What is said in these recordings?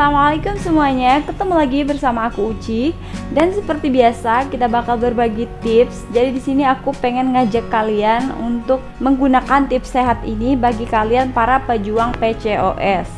Assalamualaikum semuanya. Ketemu lagi bersama aku Uci. Dan seperti biasa kita bakal berbagi tips. Jadi di sini aku pengen ngajak kalian untuk menggunakan tips sehat ini bagi kalian para pejuang PCOS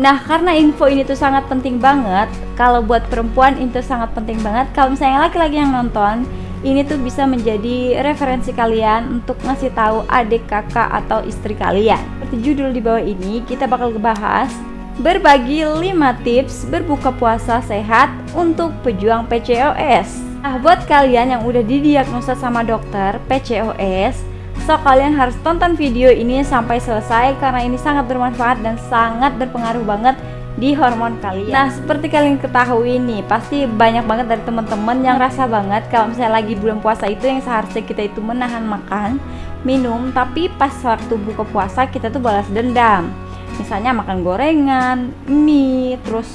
Nah karena info ini tuh sangat penting banget kalau buat perempuan itu sangat penting banget. Kalau misalnya laki-laki yang nonton ini tuh bisa menjadi referensi kalian untuk ngasih tahu adik kakak atau istri kalian. Seperti judul di bawah ini kita bakal ngebahas berbagi 5 tips berbuka puasa sehat untuk pejuang PCOS. Nah, buat kalian yang udah didiagnosa sama dokter PCOS, so kalian harus tonton video ini sampai selesai karena ini sangat bermanfaat dan sangat berpengaruh banget di hormon kalian. Nah, seperti kalian ketahui nih, pasti banyak banget dari teman-teman yang rasa banget kalau misalnya lagi bulan puasa itu yang seharusnya kita itu menahan makan, minum, tapi pas waktu buka puasa kita tuh balas dendam misalnya makan gorengan, mie, terus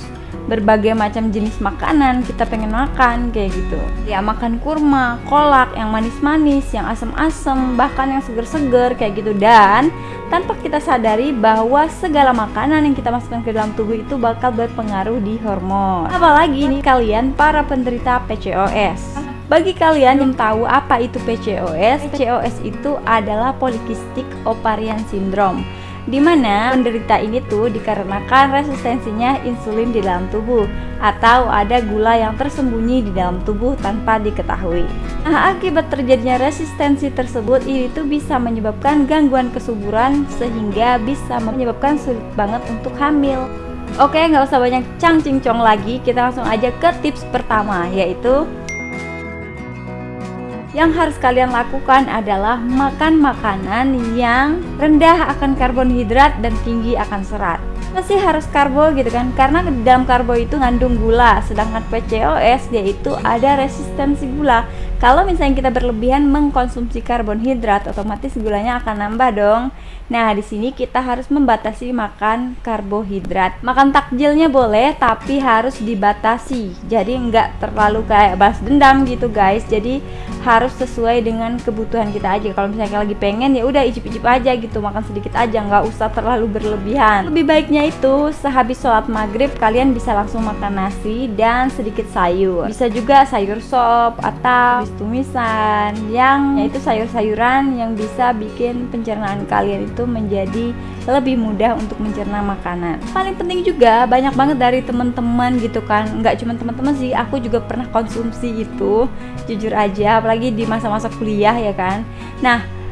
berbagai macam jenis makanan kita pengen makan kayak gitu. Ya makan kurma, kolak, yang manis-manis, yang asam-asam, bahkan yang seger-seger kayak gitu. Dan tanpa kita sadari bahwa segala makanan yang kita masukkan ke dalam tubuh itu bakal berpengaruh di hormon. Apalagi nih kalian para penderita PCOS bagi kalian yang tahu apa itu PCOS, PCOS itu adalah Polycystic Ovarian Syndrome di mana penderita ini tuh dikarenakan resistensinya insulin di dalam tubuh atau ada gula yang tersembunyi di dalam tubuh tanpa diketahui. Nah, akibat terjadinya resistensi tersebut ini tuh bisa menyebabkan gangguan kesuburan sehingga bisa menyebabkan sulit banget untuk hamil. Oke, nggak usah banyak cang cincong lagi, kita langsung aja ke tips pertama yaitu yang harus kalian lakukan adalah makan makanan yang rendah akan karbohidrat dan tinggi akan serat. Masih harus karbo gitu kan? Karena dalam karbo itu ngandung gula sedangkan PCOS yaitu ada resistensi gula. Kalau misalnya kita berlebihan mengkonsumsi karbonhidrat otomatis gulanya akan nambah dong nah di sini kita harus membatasi makan karbohidrat. Makan takjilnya boleh tapi harus dibatasi. Jadi nggak terlalu kayak balas dendam gitu guys. Jadi harus sesuai dengan kebutuhan kita aja. Kalau misalnya lagi pengen ya udah icip-icip aja gitu. Makan sedikit aja nggak usah terlalu berlebihan. Lebih baiknya itu sehabis sholat maghrib kalian bisa langsung makan nasi dan sedikit sayur. Bisa juga sayur sop atau tumisan yang yaitu sayur-sayuran yang bisa bikin pencernaan kalian itu menjadi lebih mudah untuk mencerna makanan. Paling penting juga banyak banget dari teman-teman gitu kan. Nggak cuma teman-teman sih aku juga pernah konsumsi itu jujur aja apalagi di masa-masa kuliah ya kan. Nah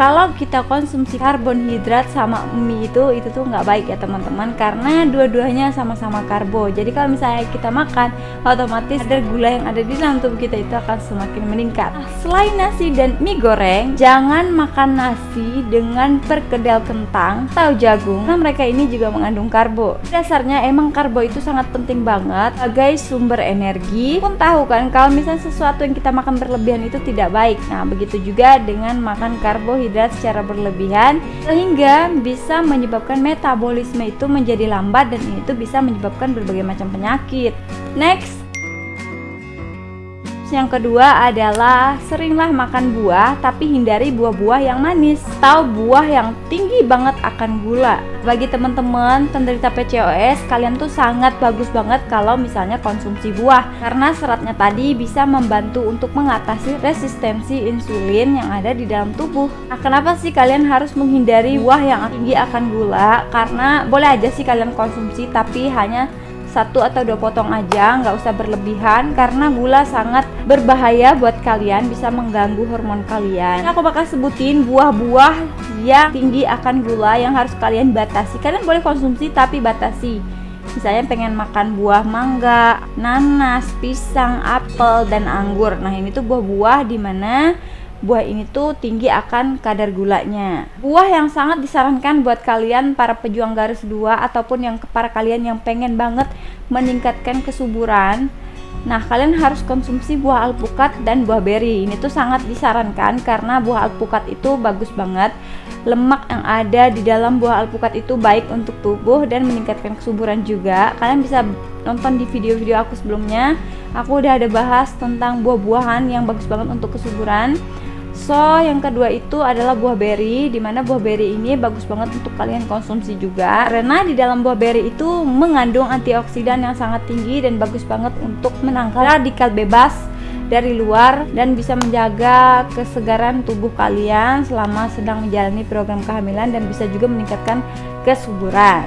kalau kita konsumsi karbonhidrat sama mie itu itu tuh nggak baik ya teman-teman. Karena dua-duanya sama-sama karbo. Jadi kalau misalnya kita makan otomatis kadar gula yang ada di dalam tubuh kita itu akan semakin meningkat. Nah, selain nasi dan mie goreng jangan makan nasi dengan perkedel kentang atau jagung. Karena mereka ini juga mengandung karbo. Dasarnya emang karbo itu sangat penting banget sebagai sumber energi. Pun tahu kan kalau misalnya sesuatu yang kita makan berlebihan itu tidak baik. Nah begitu juga dengan makan karbohidrat karbohidrat secara berlebihan sehingga bisa menyebabkan metabolisme itu menjadi lambat dan ini tuh bisa menyebabkan berbagai macam penyakit. Next, yang kedua adalah seringlah makan buah tapi hindari buah-buah yang manis atau buah yang tinggi banget akan gula. Bagi teman-teman penderita PCOS, kalian tuh sangat bagus banget kalau misalnya konsumsi buah karena seratnya tadi bisa membantu untuk mengatasi resistensi insulin yang ada di dalam tubuh. Nah, kenapa sih kalian harus menghindari buah yang tinggi akan gula? Karena boleh aja sih kalian konsumsi tapi hanya satu atau dua potong aja nggak usah berlebihan karena gula sangat berbahaya buat kalian bisa mengganggu hormon kalian. Aku bakal sebutin buah-buah yang tinggi akan gula yang harus kalian batasi. Kalian boleh konsumsi tapi batasi. Misalnya pengen makan buah mangga, nanas, pisang, apel, dan anggur. Nah ini tuh buah-buah di mana buah ini tuh tinggi akan kadar gulanya. Buah yang sangat disarankan buat kalian para pejuang garis 2 ataupun yang para kalian yang pengen banget meningkatkan kesuburan. Nah, kalian harus konsumsi buah alpukat dan buah beri. Ini tuh sangat disarankan karena buah alpukat itu bagus banget. Lemak yang ada di dalam buah alpukat itu baik untuk tubuh dan meningkatkan kesuburan juga. Kalian bisa nonton di video-video aku sebelumnya. Aku udah ada bahas tentang buah-buahan yang bagus banget untuk kesuburan So, yang kedua itu adalah buah beri, di mana buah beri ini bagus banget untuk kalian konsumsi juga. Karena di dalam buah beri itu mengandung antioksidan yang sangat tinggi dan bagus banget untuk menangkal radikal bebas dari luar dan bisa menjaga kesegaran tubuh kalian selama sedang menjalani program kehamilan dan bisa juga meningkatkan kesuburan.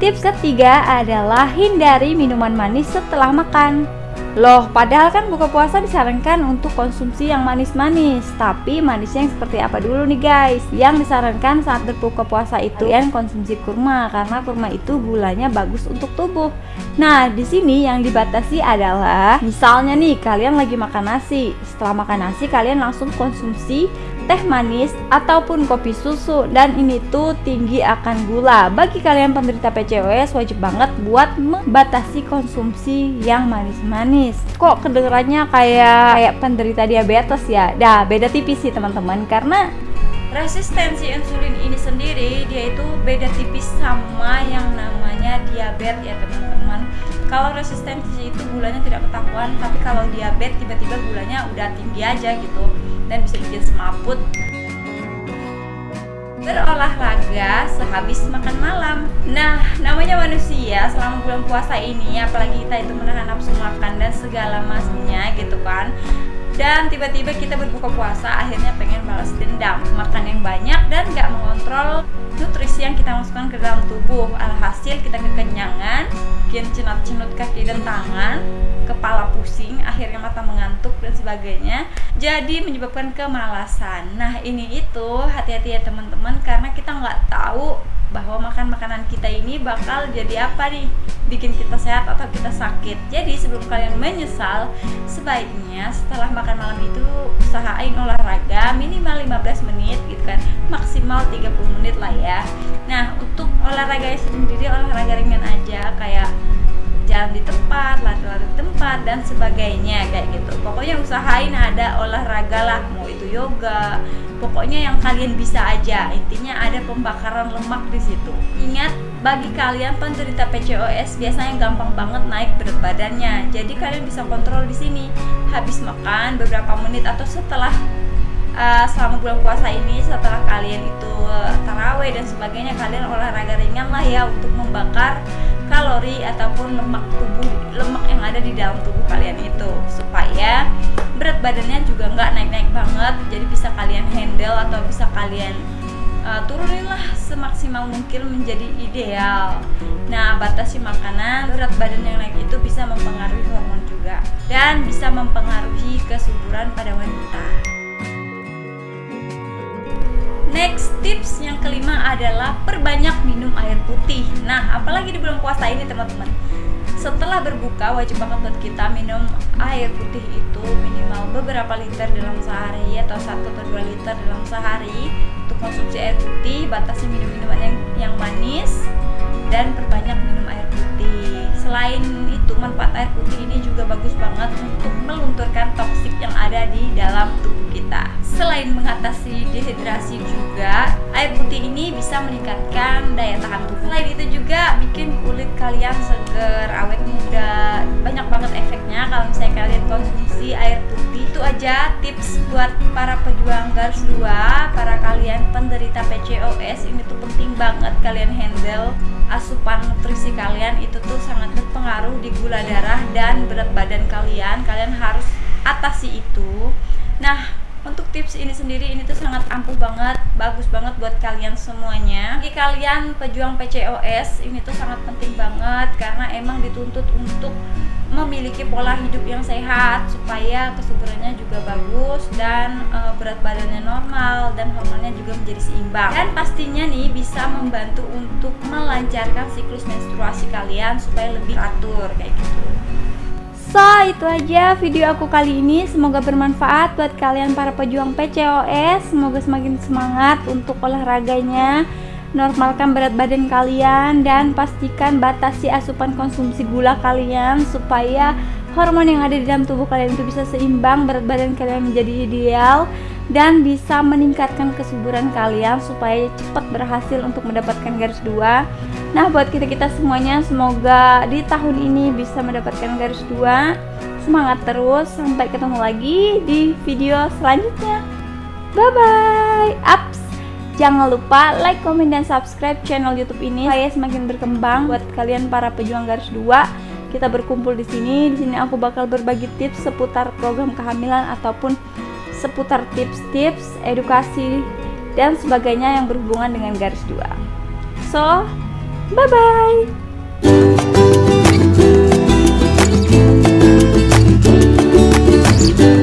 Tips ketiga adalah hindari minuman manis setelah makan. Loh, padahal kan buka puasa disarankan untuk konsumsi yang manis-manis. Tapi manisnya yang seperti apa dulu nih guys? Yang disarankan saat berbuka puasa itu yang konsumsi kurma Karena kurma itu gulanya bagus untuk tubuh. Nah, di sini yang dibatasi adalah Misalnya nih, kalian lagi makan nasi. Setelah makan nasi, kalian langsung konsumsi teh manis ataupun kopi susu dan ini tuh tinggi akan gula. Bagi kalian penderita PCOS wajib banget buat membatasi konsumsi yang manis-manis. Kok kedengarannya kayak kayak penderita diabetes ya? Dah, beda tipis sih teman-teman karena resistensi insulin ini sendiri dia itu beda tipis sama yang namanya diabetes ya teman-teman kalau resistensi itu gulanya tidak ketahuan tapi kalau diabetes tiba-tiba gulanya udah tinggi aja gitu dan bisa bikin semaput. Berolahraga sehabis makan malam. Nah, namanya manusia selama bulan puasa ini Apalagi kita itu menahan nafsu makan dan segala masnya gitu kan dan tiba-tiba kita berbuka puasa akhirnya pengen balas dendam makan yang banyak dan gak mengontrol nutrisi yang kita masukkan ke dalam tubuh alhasil kita kekenyangan bikin cenut-cenut kaki dan tangan kepala pusing, akhirnya mata mengantuk dan sebagainya. Jadi menyebabkan kemalasan. Nah ini itu hati-hati ya teman-teman karena kita nggak tahu bahwa makan makanan kita ini bakal jadi apa nih? Bikin kita sehat atau kita sakit. Jadi sebelum kalian menyesal sebaiknya setelah makan malam itu usahain olahraga minimal 15 menit gitu kan. Maksimal 30 menit lah ya. Nah untuk olahraga sendiri olahraga ringan aja. Kayak jalan di tempat, lari-lari tempat dan sebagainya kayak gitu. Pokoknya usahain ada olahraga lah, mau itu yoga. Pokoknya yang kalian bisa aja. Intinya ada pembakaran lemak di situ. Ingat, bagi kalian penderita PCOS biasanya gampang banget naik berat badannya. Jadi kalian bisa kontrol di sini. Habis makan beberapa menit atau setelah uh, selama bulan puasa ini setelah kalian itu uh, taraweh dan sebagainya kalian olahraga ringan lah ya untuk membakar kalori ataupun lemak tubuh lemak yang ada di dalam tubuh kalian itu supaya berat badannya juga nggak naik-naik banget jadi bisa kalian handle atau bisa kalian uh, turunin lah semaksimal mungkin menjadi ideal nah batasi makanan berat badan yang naik itu bisa mempengaruhi hormon juga dan bisa mempengaruhi kesuburan pada wanita Next tips yang kelima adalah perbanyak minum air putih. Nah, apalagi di bulan puasa ini teman-teman. Setelah berbuka wajib banget buat kita minum air putih itu minimal beberapa liter dalam sehari atau satu atau dua liter dalam sehari untuk konsumsi air putih. Batasi minum minuman yang, yang manis dan perbanyak minum air putih. Selain itu manfaat air putih ini juga bagus banget untuk melunturkan toksik yang ada di dalam tubuh kita selain mengatasi dehidrasi juga air putih ini bisa meningkatkan daya tahan tubuh selain itu juga bikin kulit kalian seger awet muda. Banyak banget efeknya kalau misalnya kalian konsumsi air putih. Itu aja tips buat para pejuang garis dua para kalian penderita PCOS ini tuh penting banget kalian handle asupan nutrisi kalian. Itu tuh sangat berpengaruh di gula darah dan berat badan kalian. Kalian harus atasi itu. Nah untuk tips ini sendiri ini tuh sangat ampuh banget bagus banget buat kalian semuanya. Bagi kalian pejuang PCOS ini tuh sangat penting banget karena emang dituntut untuk memiliki pola hidup yang sehat supaya kesuburannya juga bagus dan e, berat badannya normal dan hormonnya juga menjadi seimbang. Dan pastinya nih bisa membantu untuk melancarkan siklus menstruasi kalian supaya lebih teratur kayak gitu So, itu aja video aku kali ini. Semoga bermanfaat buat kalian para pejuang PCOS. Semoga semakin semangat untuk olahraganya. Normalkan berat badan kalian dan pastikan batasi asupan konsumsi gula kalian supaya hormon yang ada di dalam tubuh kalian itu bisa seimbang, berat badan kalian menjadi ideal dan bisa meningkatkan kesuburan kalian supaya cepat berhasil untuk mendapatkan garis dua. Nah, buat kita-kita semuanya semoga di tahun ini bisa mendapatkan garis dua. semangat terus sampai ketemu lagi di video selanjutnya. Bye bye ups jangan lupa like comment dan subscribe channel YouTube ini saya semakin berkembang. Buat kalian para pejuang garis dua kita berkumpul di sini. Di sini aku bakal berbagi tips seputar program kehamilan ataupun seputar tips-tips edukasi dan sebagainya yang berhubungan dengan garis dua. So bye bye